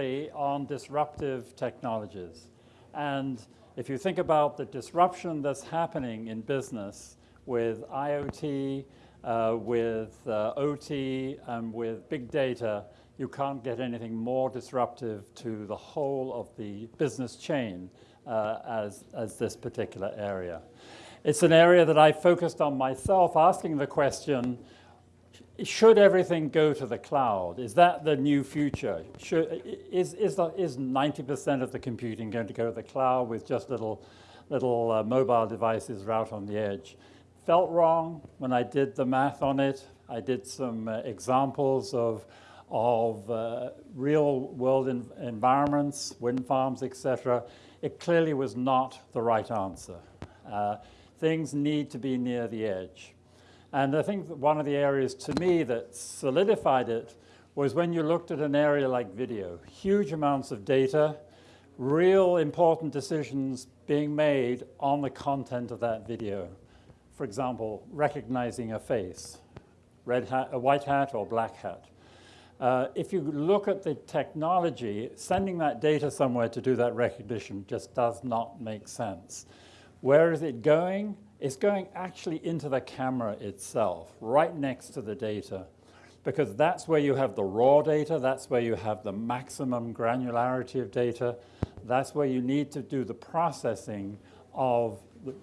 on disruptive technologies. And if you think about the disruption that's happening in business with IoT, uh, with uh, OT, and with big data, you can't get anything more disruptive to the whole of the business chain uh, as, as this particular area. It's an area that I focused on myself, asking the question, should everything go to the cloud? Is that the new future? Should, is, is, is 90% of the computing going to go to the cloud with just little, little uh, mobile devices out on the edge? Felt wrong when I did the math on it. I did some uh, examples of, of uh, real world environments, wind farms, etc. It clearly was not the right answer. Uh, things need to be near the edge. And I think one of the areas to me that solidified it was when you looked at an area like video, huge amounts of data, real important decisions being made on the content of that video. For example, recognizing a face, red hat, a white hat or black hat. Uh, if you look at the technology, sending that data somewhere to do that recognition just does not make sense. Where is it going? It's going actually into the camera itself, right next to the data, because that's where you have the raw data, that's where you have the maximum granularity of data, that's where you need to do the processing of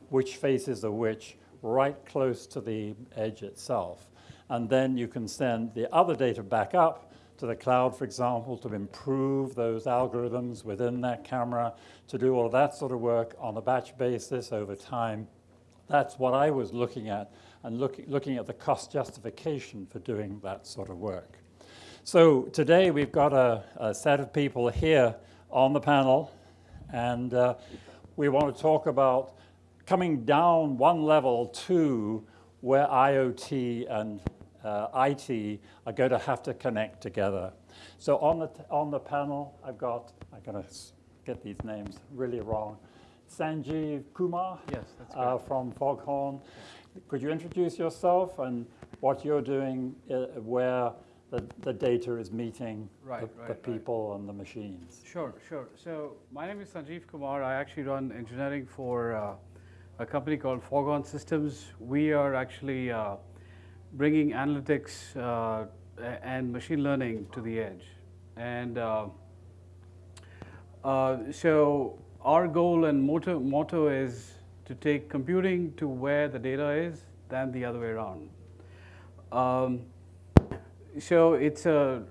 which faces are which right close to the edge itself. And then you can send the other data back up to the cloud, for example, to improve those algorithms within that camera, to do all that sort of work on a batch basis over time. That's what I was looking at and look, looking at the cost justification for doing that sort of work. So today we've got a, a set of people here on the panel and uh, we want to talk about coming down one level to where IoT and uh, IT are going to have to connect together. So on the, on the panel, I've got, I'm going to get these names really wrong. Sanjeev Kumar yes, uh, from Foghorn. Could you introduce yourself and what you're doing uh, where the, the data is meeting right, the, right, the, people right. and the machines? Sure, sure. So my name is Sanjeev Kumar. I actually run engineering for uh, a company called Foghorn Systems. We are actually uh, bringing analytics uh, and machine learning to the edge. And uh, so our goal and motto, motto is to take computing to where the data is than the other way around. Um, so it's a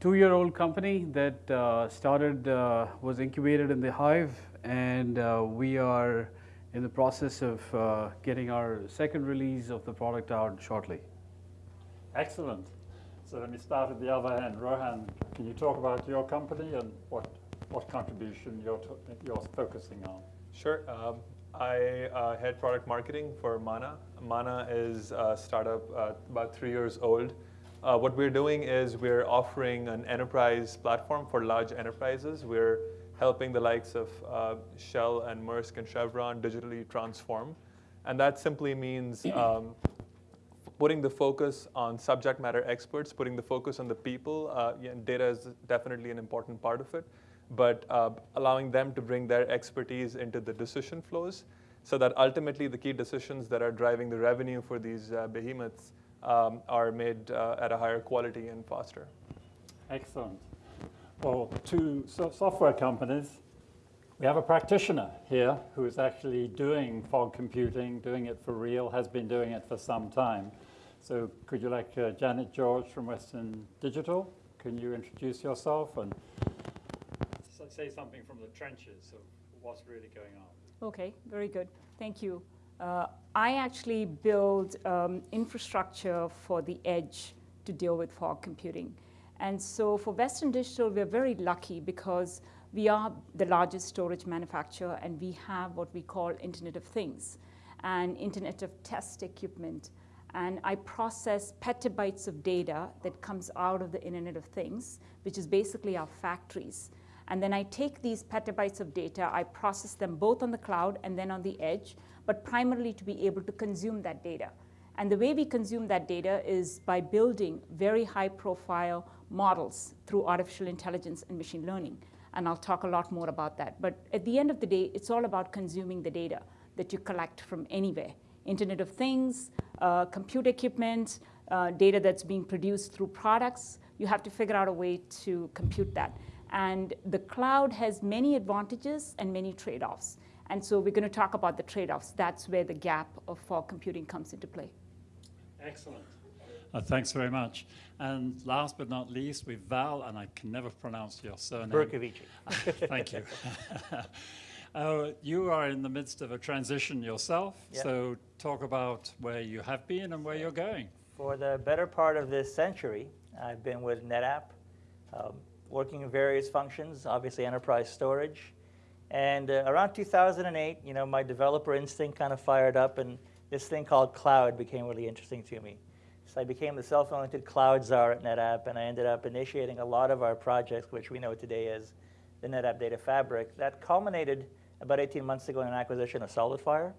two-year-old company that uh, started, uh, was incubated in the Hive, and uh, we are in the process of uh, getting our second release of the product out shortly. Excellent. So let me start at the other end. Rohan, can you talk about your company and what what contribution you're, you're focusing on? Sure. Um, I uh, head product marketing for Maana. Maana is a startup uh, about three years old. Uh, what we're doing is we're offering an enterprise platform for large enterprises. We're helping the likes of uh, Shell and Maersk and Chevron digitally transform. And that simply means um, putting the focus on subject matter experts, putting the focus on the people. Uh, yeah, data is definitely an important part of it but uh, allowing them to bring their expertise into the decision flows so that ultimately the key decisions that are driving the revenue for these uh, behemoths um, are made uh, at a higher quality and faster. Excellent. Well, two so software companies. We have a practitioner here who is actually doing fog computing, doing it for real, has been doing it for some time. So could you like uh, Janet George from Western Digital? Can you introduce yourself and say something from the trenches of what's really going on. Okay, very good. Thank you. Uh, I actually build um, infrastructure for the edge to deal with fog computing. And so for Western Digital, we're very lucky because we are the largest storage manufacturer and we have what we call Internet of Things and Internet of Test equipment. And I process petabytes of data that comes out of the Internet of Things, which is basically our factories. And then I take these petabytes of data, I process them both on the cloud and then on the edge, but primarily to be able to consume that data. And the way we consume that data is by building very high profile models through artificial intelligence and machine learning. And I'll talk a lot more about that. But at the end of the day, it's all about consuming the data that you collect from anywhere. Internet of Things, uh, compute equipment, uh, data that's being produced through products. You have to figure out a way to compute that. And the cloud has many advantages and many trade-offs. And so we're going to talk about the trade-offs. That's where the gap of fog computing comes into play. Excellent. Uh, thanks very much. And last but not least, we've Val, and I can never pronounce your surname. Bercovici. Thank you. uh, you are in the midst of a transition yourself, Yep. so talk about where you have been and where you're going. For the better part of this century, I've been with NetApp, um, working in various functions, obviously enterprise storage. And uh, around 2008, you know, my developer instinct kind of fired up, and this thing called cloud became really interesting to me. So I became the self-anointed cloud czar at NetApp, and I ended up initiating a lot of our projects, which we know today as the NetApp Data Fabric. That culminated about 18 months ago in an acquisition of SolidFire,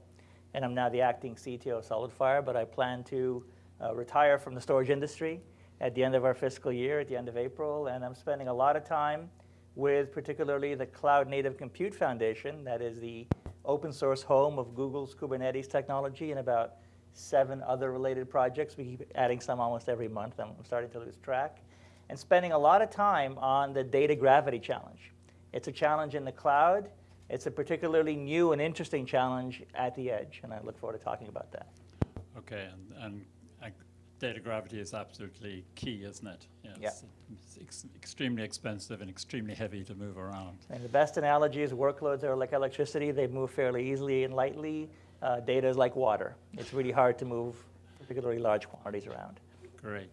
and I'm now the acting CTO of SolidFire, but I plan to uh, retire from the storage industry at the end of our fiscal year, at the end of April, and I'm spending a lot of time with particularly the Cloud Native Compute Foundation, that is the open source home of Google's Kubernetes technology and about seven other related projects. We keep adding some almost every month. I'm starting to lose track. And spending a lot of time on the data gravity challenge. It's a challenge in the cloud. It's a particularly new and interesting challenge at the edge, and I look forward to talking about that. Okay, and, and data gravity is absolutely key, isn't it? Yes. Yeah. It's, ex- extremely expensive and extremely heavy to move around. And the best analogy is workloads are like electricity. They move fairly easily and lightly. Uh, data is like water. It's really hard to move particularly large quantities around. Great.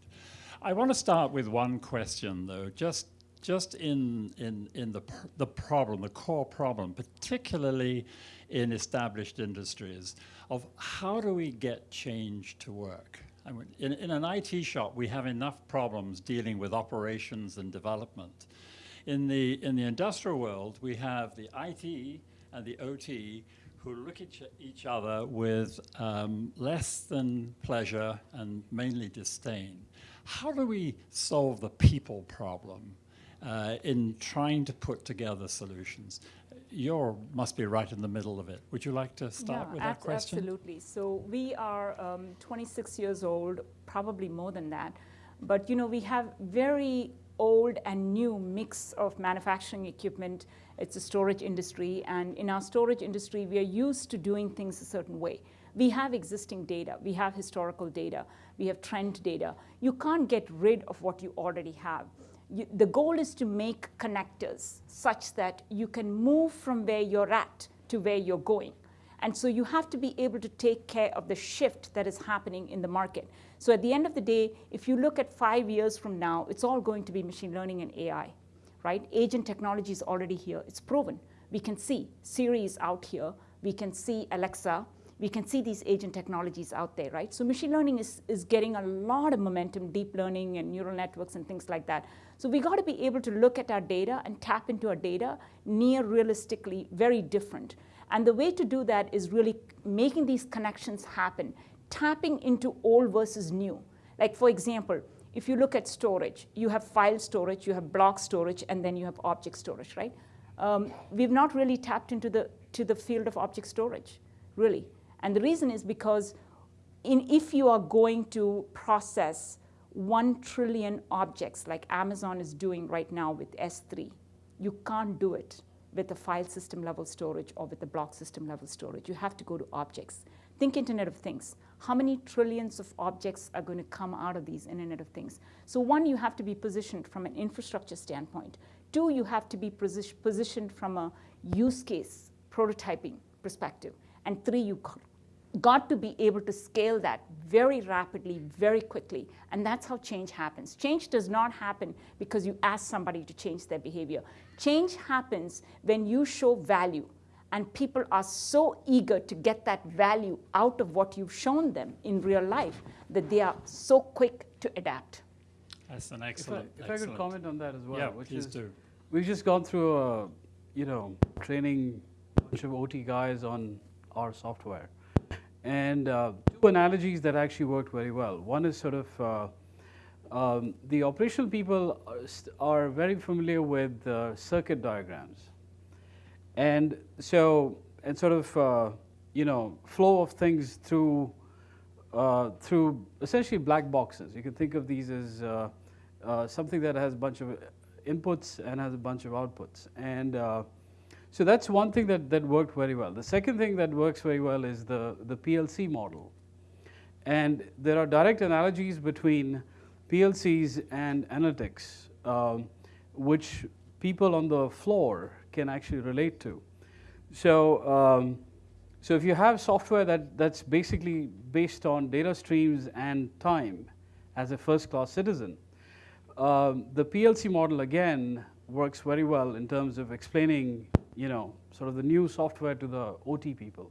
I want to start with one question, though, just just in in in the pr- the problem, the core problem, particularly in established industries, of how do we get change to work? I mean, in, in an IT shop, we have enough problems dealing with operations and development. In the in the industrial world, we have the IT and the OT who look at each, other with um, less than pleasure and mainly disdain. How do we solve the people problem uh, in trying to put together solutions? You must be right in the middle of it. Would you like to start Yeah, with that question? Absolutely. So we are um, 26 years old, probably more than that. But you know, we have very old and new mix of manufacturing equipment. It's a storage industry, and in our storage industry, we are used to doing things a certain way. We have existing data, we have historical data, we have trend data. You can't get rid of what you already have. You, the goal is to make connectors such that you can move from where you're at to where you're going. And so you have to be able to take care of the shift that is happening in the market. So at the end of the day, if you look at five years from now, it's all going to be machine learning and AI, right? Agent technology is already here. It's proven. We can see Siri is out here. We can see Alexa. We can see these agent technologies out there, right? So machine learning is, is getting a lot of momentum, deep learning and neural networks and things like that. So we got to be able to look at our data and tap into our data near realistically very different. And the way to do that is really making these connections happen, tapping into old versus new. Like for example, if you look at storage, you have file storage, you have block storage, and then you have object storage, right? Um, we've not really tapped into the, to the field of object storage, really. And the reason is because in, if you are going to process 1 trillion objects like Amazon is doing right now with S3, you can't do it with a file system level storage or with a block system level storage. You have to go to objects. Think Internet of Things. How many trillions of objects are going to come out of these Internet of Things? So one, you have to be positioned from an infrastructure standpoint. Two, you have to be positioned from a use case prototyping perspective. And three, you got- got to be able to scale that very rapidly, very quickly. And that's how change happens. Change does not happen because you ask somebody to change their behavior. Change happens when you show value. And people are so eager to get that value out of what you've shown them in real life that they are so quick to adapt. That's an If I, excellent. if I could comment on that as well, yeah, which please is do. we've just gone through a, you know, training a bunch of OT guys on our software, and uh, two analogies that actually worked very well. One is sort of uh, um, the operational people are, very familiar with uh, circuit diagrams. And so, and sort of, uh, you know, flow of things through, uh, through essentially black boxes. You can think of these as uh, something that has a bunch of inputs and has a bunch of outputs. And so that's one thing that, that worked very well. The second thing that works very well is the, the PLC model. And there are direct analogies between PLCs and analytics, um, which people on the floor can actually relate to. So, um, so if you have software that, that's basically based on data streams and time as a first-class citizen, um, the PLC model again works very well in terms of explaining, you know, sort of the new software to the OT people.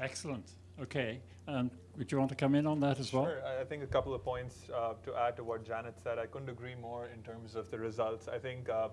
Excellent. Okay. And would you want to come in on that as well? Sure. I- I think a couple of points uh, to add to what Janet said. I couldn't agree more in terms of the results. I think uh,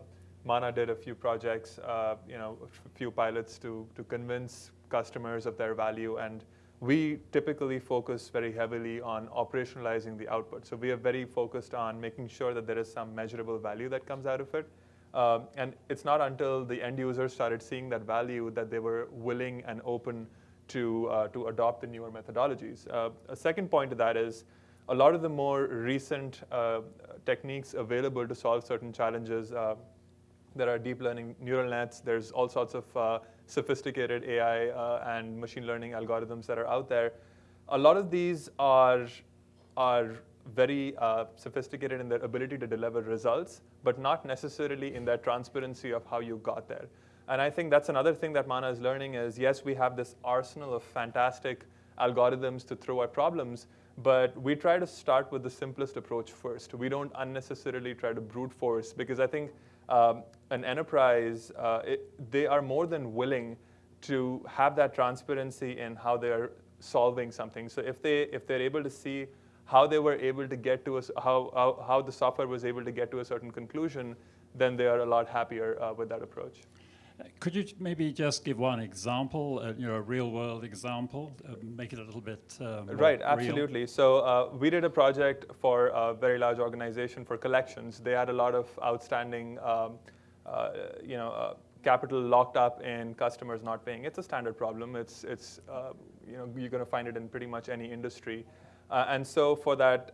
Maana did a few projects, uh, you know, a few pilots to, to convince customers of their value. And we typically focus very heavily on operationalizing the output. So we are very focused on making sure that there is some measurable value that comes out of it. Um, and it's not until the end users started seeing that value that they were willing and open to, uh, to adopt the newer methodologies. Uh, a second point to that is a lot of the more recent uh, techniques available to solve certain challenges. Uh, there are deep learning neural nets. There's all sorts of uh, sophisticated AI uh, and machine learning algorithms that are out there. A lot of these are, are very sophisticated in their ability to deliver results, but not necessarily in that transparency of how you got there. And I think that's another thing that Maana is learning is, yes, we have this arsenal of fantastic algorithms to throw at problems, but we try to start with the simplest approach first. We don't unnecessarily try to brute force because I think um, an enterprise, uh, it, they are more than willing to have that transparency in how they're solving something. So if, they, if they're able to see how they were able to get to us, how, how, how the software was able to get to a certain conclusion, then they are a lot happier uh, with that approach. Could you maybe just give one example, uh, you know, a real-world example, uh, make it a little bit uh, Right, absolutely. Real? So uh, we did a project for a very large organization for collections. They had a lot of outstanding, um, uh, you know, uh, capital locked up in customers not paying. It's a standard problem. It's, it's you know, you're going to find it in pretty much any industry. And so for that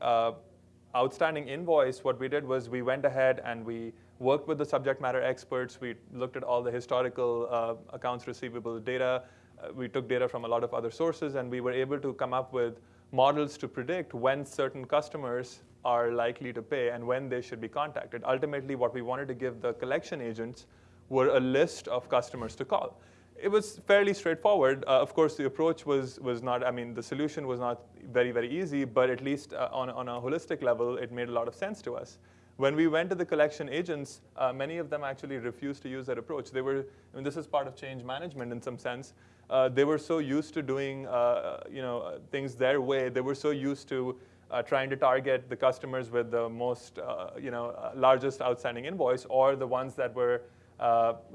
outstanding invoice, what we did was we went ahead and we worked with the subject matter experts. We looked at all the historical uh, accounts receivable data. Uh, we took data from a lot of other sources, and we were able to come up with models to predict when certain customers are likely to pay and when they should be contacted. Ultimately, what we wanted to give the collection agents were a list of customers to call. It was fairly straightforward. Uh, of course, the approach was, was not, I mean, the solution was not very, very easy, but at least uh, on, on a holistic level, it made a lot of sense to us. When we went to the collection agents, uh, many of them actually refused to use that approach. They were, I mean, this is part of change management in some sense. Uh, they were so used to doing, uh, you know, uh, things their way. They were so used to trying to target the customers with the most, you know, largest outstanding invoice, or the ones that were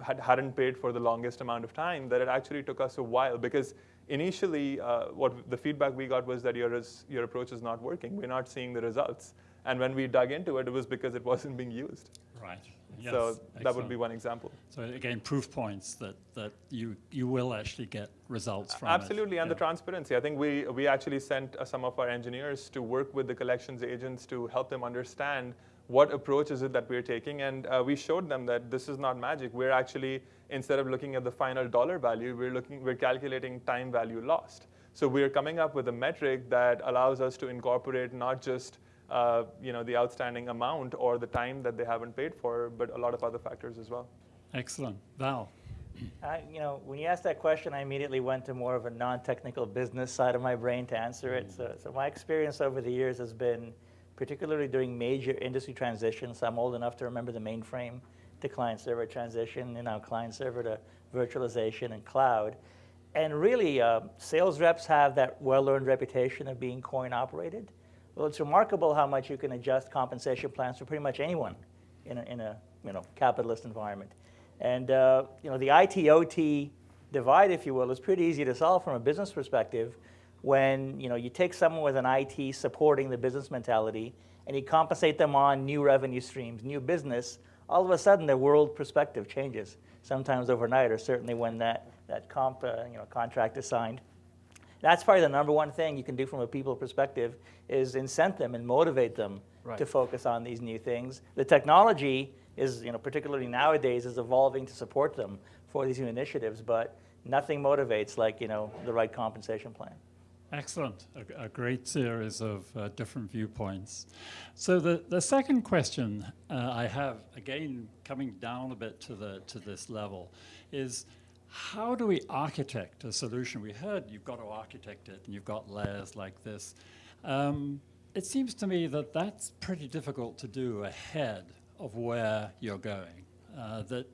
had hadn't paid for the longest amount of time. That it actually took us a while because initially, what the feedback we got was that your your approach is not working. We're not seeing the results. And when we dug into it, it was because it wasn't being used. Right. Yes, so excellent. that would be one example. So again, proof points that, that you, you will actually get results from Absolutely, it. and yeah. the transparency. I think we, we actually sent uh, some of our engineers to work with the collections agents to help them understand what approach is it that we're taking. And uh, we showed them that this is not magic. We're actually, instead of looking at the final dollar value, we're, looking, we're calculating time value lost. So we're coming up with a metric that allows us to incorporate not just uh, you know, the outstanding amount or the time that they haven't paid for, but a lot of other factors as well. Excellent. Val? I, you know, when you asked that question, I immediately went to more of a non-technical business side of my brain to answer it. So, so my experience over the years has been, particularly during major industry transitions, I'm old enough to remember the mainframe to client-server transition, and now client-server to virtualization and cloud. And really, uh, sales reps have that well-earned reputation of being coin-operated. Well, it's remarkable how much you can adjust compensation plans for pretty much anyone in a, in a you know, capitalist environment. And uh, you know, the IT-OT divide, if you will, is pretty easy to solve from a business perspective when you, know, you take someone with an IT supporting the business mentality and you compensate them on new revenue streams, new business, all of a sudden their world perspective changes, sometimes overnight, or certainly when that, that comp, uh, you know, contract is signed. That's probably the number one thing you can do from a people perspective is incent them and motivate them Right. to focus on these new things. The technology is, you know, particularly nowadays, is evolving to support them for these new initiatives, but nothing motivates like, you know, the right compensation plan. Excellent. A, a great series of uh, different viewpoints. So the, the second question uh, I have, again, coming down a bit to, the, to this level, is how do we architect a solution? We heard you've got to architect it, and you've got layers like this. Um, it seems to me that that's pretty difficult to do ahead of where you're going. Uh, that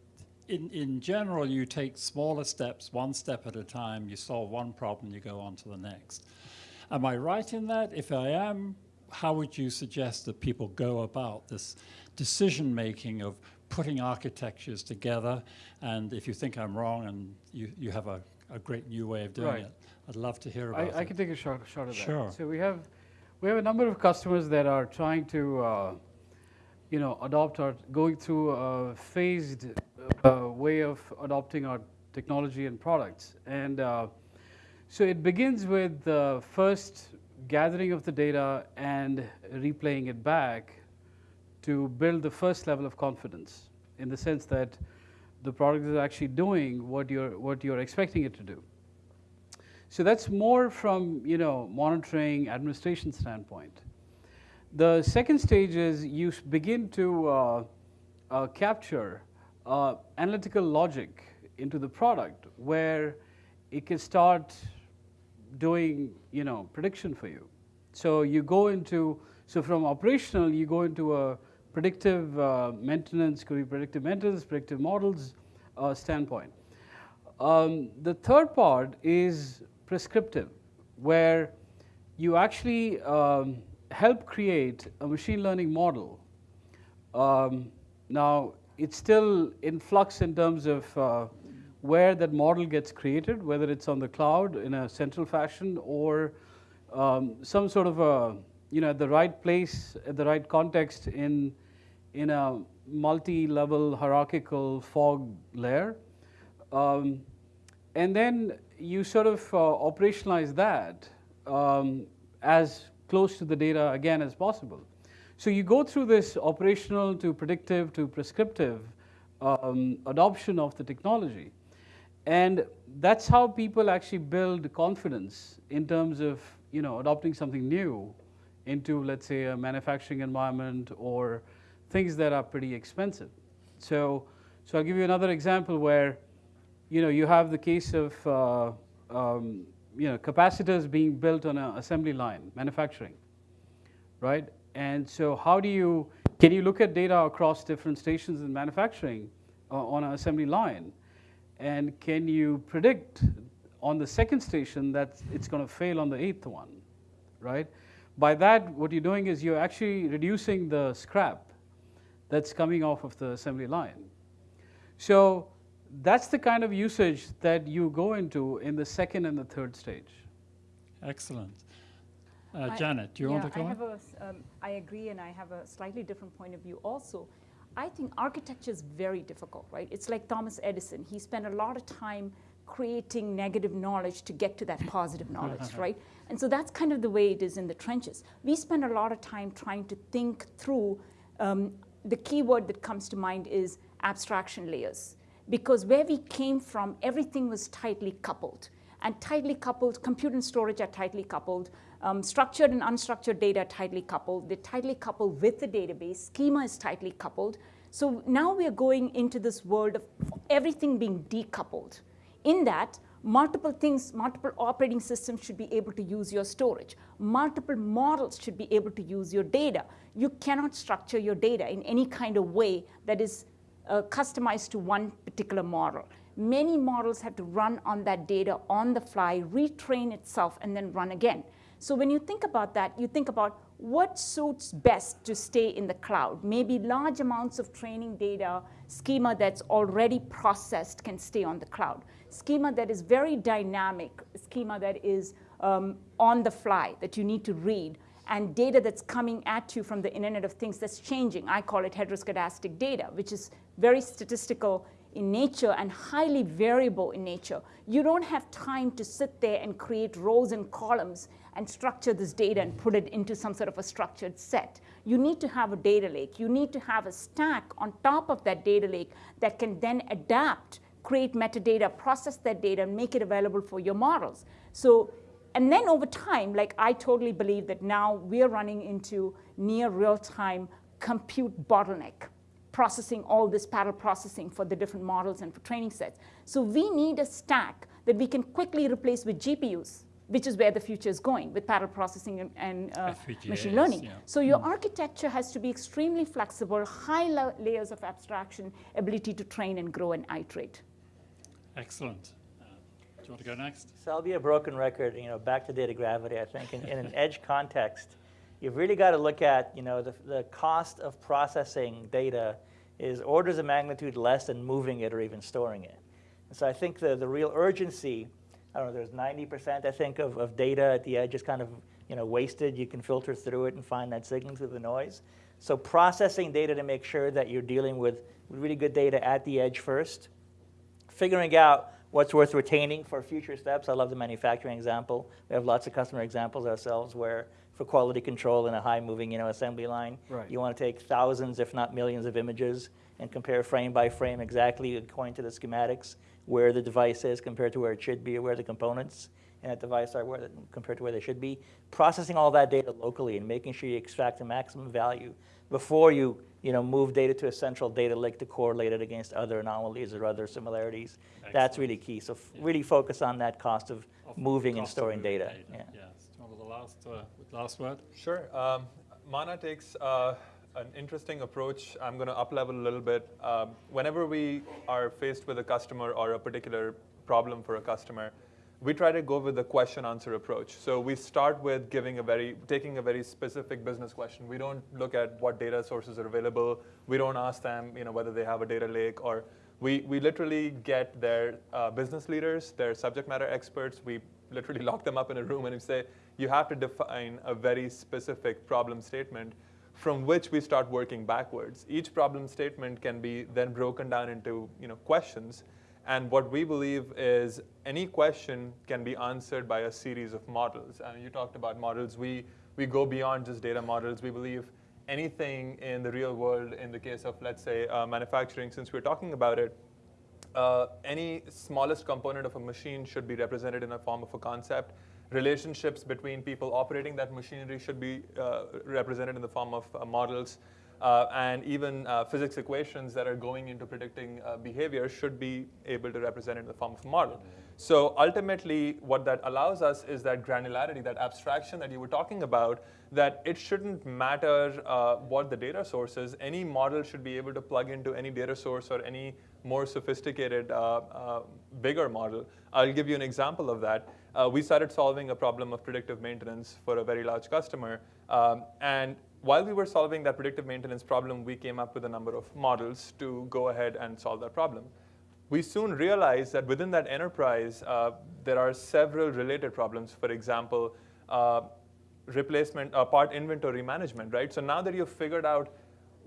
in, in general, you take smaller steps, one step at a time, you solve one problem, you go on to the next. Am I right in that? If I am, how would you suggest that people go about this decision making of putting architectures together? And if you think I'm wrong and you, you have a, a great new way of doing Right. it, I'd love to hear about I, I can take a shot, shot of that. Sure. So we have, we have a number of customers that are trying to, uh, you know, adopt or going through a phased uh, way of adopting our technology and products. And uh, so it begins with the first gathering of the data and replaying it back to build the first level of confidence in the sense that the product is actually doing what you're, what you're expecting it to do. So that's more from you know monitoring administration standpoint. The second stage is you begin to uh, uh, capture uh, analytical logic into the product where it can start doing you know prediction for you. So you go into so from operational you go into a predictive uh, maintenance, could be predictive maintenance, predictive models uh, standpoint. Um, the third part is prescriptive, where you actually um, help create a machine learning model. Um, now, it's still in flux in terms of uh, where that model gets created, whether it's on the cloud in a central fashion or um, some sort of a, you know, at the right place, at the right context in, in a multi-level hierarchical fog layer. Um, and then you sort of uh, operationalize that um, as close to the data again as possible. So you go through this operational to predictive to prescriptive um, adoption of the technology. And that's how people actually build confidence in terms of you know, adopting something new into, let's say, a manufacturing environment or things that are pretty expensive. So, so I'll give you another example where you know, you have the case of uh, um, you know, capacitors being built on an assembly line, manufacturing, right? And so how do you, can you look at data across different stations in manufacturing uh, on an assembly line? And can you predict on the second station that it's going to fail on the eighth one, right? By that, what you're doing is you're actually reducing the scrap that's coming off of the assembly line. So that's the kind of usage that you go into in the second and the third stage. Excellent. Uh, I- Janet, do you yeah, want to I go on? have a, s- um, I agree, and I have a slightly different point of view also. I think architecture is very difficult, right? It's like Thomas Edison. He spent a lot of time creating negative knowledge to get to that positive knowledge, right? And so that's kind of the way it is in the trenches. We spend a lot of time trying to think through. Um, the key word that comes to mind is abstraction layers, because where we came from, everything was tightly coupled and tightly coupled, compute and storage are tightly coupled, um, structured and unstructured data are tightly coupled, they're tightly coupled with the database, schema is tightly coupled. So now we are going into this world of everything being decoupled. In that, multiple things, multiple operating systems should be able to use your storage. Multiple models should be able to use your data. You cannot structure your data in any kind of way that is uh, customized to one particular model. Many models have to run on that data on the fly, retrain itself, and then run again. So when you think about that, you think about what suits best to stay in the cloud. Maybe large amounts of training data, schema that's already processed can stay on the cloud. Schema that is very dynamic, schema that is um, on the fly, that you need to read, and data that's coming at you from the Internet of Things that's changing. I call it heteroscedastic data, which is very statistical in nature and highly variable in nature. You don't have time to sit there and create rows and columns and structure this data and put it into some sort of a structured set. You need to have a data lake. You need to have a stack on top of that data lake that can then adapt, create metadata, process that data, and make it available for your models. So, and then over time, like I totally believe that now we're running into near real-time compute bottleneck processing all this parallel processing for the different models and for training sets. So we need a stack that we can quickly replace with GPUs, which is where the future is going with parallel processing and, and uh, machine learning. yeah. So your architecture has to be extremely flexible, high la- layers of abstraction, ability to train and grow and iterate. Excellent. Do you want to go next? So I'll be a broken record, you know, back to data gravity, I think, in, in an edge context, you've really got to look at, you know, the, the cost of processing data is orders of magnitude less than moving it or even storing it. And so I think the, the real urgency, I don't know, there's 90%, I think, of, of data at the edge is kind of, you know, wasted. You can filter through it and find that signal through the noise. So processing data to make sure that you're dealing with really good data at the edge first, figuring out what's worth retaining for future steps. I love the manufacturing example. We have lots of customer examples ourselves where for quality control in a high moving you know, assembly line, Right. you want to take thousands, if not millions of images and compare frame by frame exactly according to the schematics where the device is compared to where it should be or where the components in that device are where the, compared to where they should be. Processing all that data locally and making sure you extract the maximum value before you, you know, move data to a central data lake to correlate it against other anomalies or other similarities. That's really key. So f- Yeah. really focus on that cost of Of moving and cost of storing moving data. Yeah. Yes. Do you want the last, uh, last word? Sure. Um, Maana takes uh, an interesting approach. I'm going to up level a little bit. Um, whenever we are faced with a customer or a particular problem for a customer, we try to go with the question answer approach. So we start with giving a very, taking a very specific business question. We don't look at what data sources are available. We don't ask them, you know, whether they have a data lake or we, we literally get their uh, business leaders, their subject matter experts. We literally lock them up in a room and we say, you have to define a very specific problem statement from which we start working backwards. Each problem statement can be then broken down into you know, questions. And what we believe is any question can be answered by a series of models. And you talked about models. We, we go beyond just data models. We believe anything in the real world, in the case of, let's say, uh, manufacturing, since we're talking about it, uh, any smallest component of a machine should be represented in a form of a concept. Relationships between people operating that machinery should be uh, represented in the form of uh, models. Uh, and even uh, physics equations that are going into predicting uh, behavior should be able to represent it in the form of a model. So ultimately, what that allows us is that granularity, that abstraction that you were talking about, that it shouldn't matter uh, what the data source is. Any model should be able to plug into any data source or any more sophisticated, uh, uh, bigger model. I'll give you an example of that. We started solving a problem of predictive maintenance for a very large customer. Um, and while we were solving that predictive maintenance problem, we came up with a number of models to go ahead and solve that problem. We soon realized that within that enterprise, uh, there are several related problems. For example, uh, replacement, uh, part inventory management, right? So now that you've figured out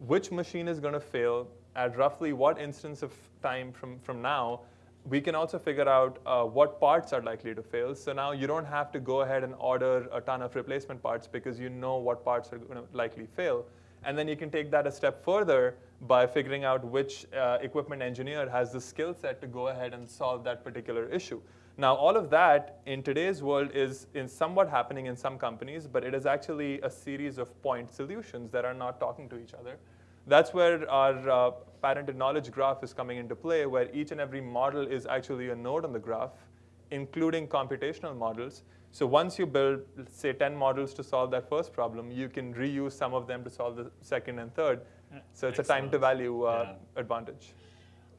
which machine is going to fail at roughly what instance of time from, from now, we can also figure out uh, what parts are likely to fail. So now you don't have to go ahead and order a ton of replacement parts because you know what parts are going to likely fail. And then you can take that a step further by figuring out which uh, equipment engineer has the skill set to go ahead and solve that particular issue. Now, all of that in today's world is in somewhat happening in some companies, but it is actually a series of point solutions that are not talking to each other. That's where our uh, patented knowledge graph is coming into play, where each and every model is actually a node on the graph, including computational models. So once you build, say, 10 models to solve that first problem, you can reuse some of them to solve the second and third. So it's a time to value uh, Yeah. advantage.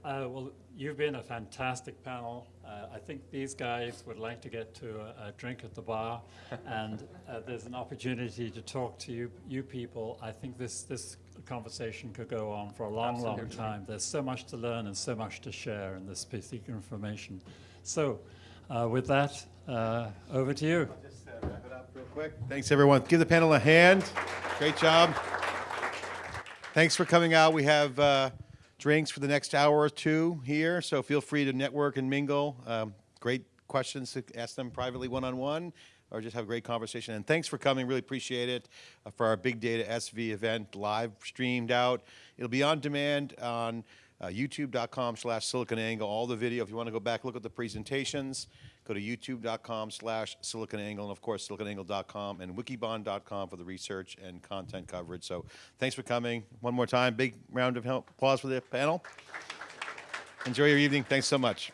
Uh, well, you've been a fantastic panel. Uh, I think these guys would like to get to a, a drink at the bar, and uh, there's an opportunity to talk to you, you people. I think this, this conversation could go on for a long, long time. There's so much to learn and so much to share in this specific information. So, uh, with that, uh, over to you. Just uh, wrap it up. up real quick. Thanks, everyone. Give the panel a hand. Great job. Thanks for coming out. We have uh, drinks for the next hour or two here, so feel free to network and mingle. Um, great questions to ask them privately one-on-one, or just have a great conversation. And thanks for coming. Really appreciate it uh, for our Big Data SV event, live streamed out. It'll be on demand on uh, youtube.com slash siliconangle. All the video, if you want to go back, look at the presentations, go to youtube.com slash siliconangle, and of course, siliconangle.com and wikibon.com for the research and content coverage. So thanks for coming. One more time, big round of applause for the panel. Enjoy your evening. Thanks so much.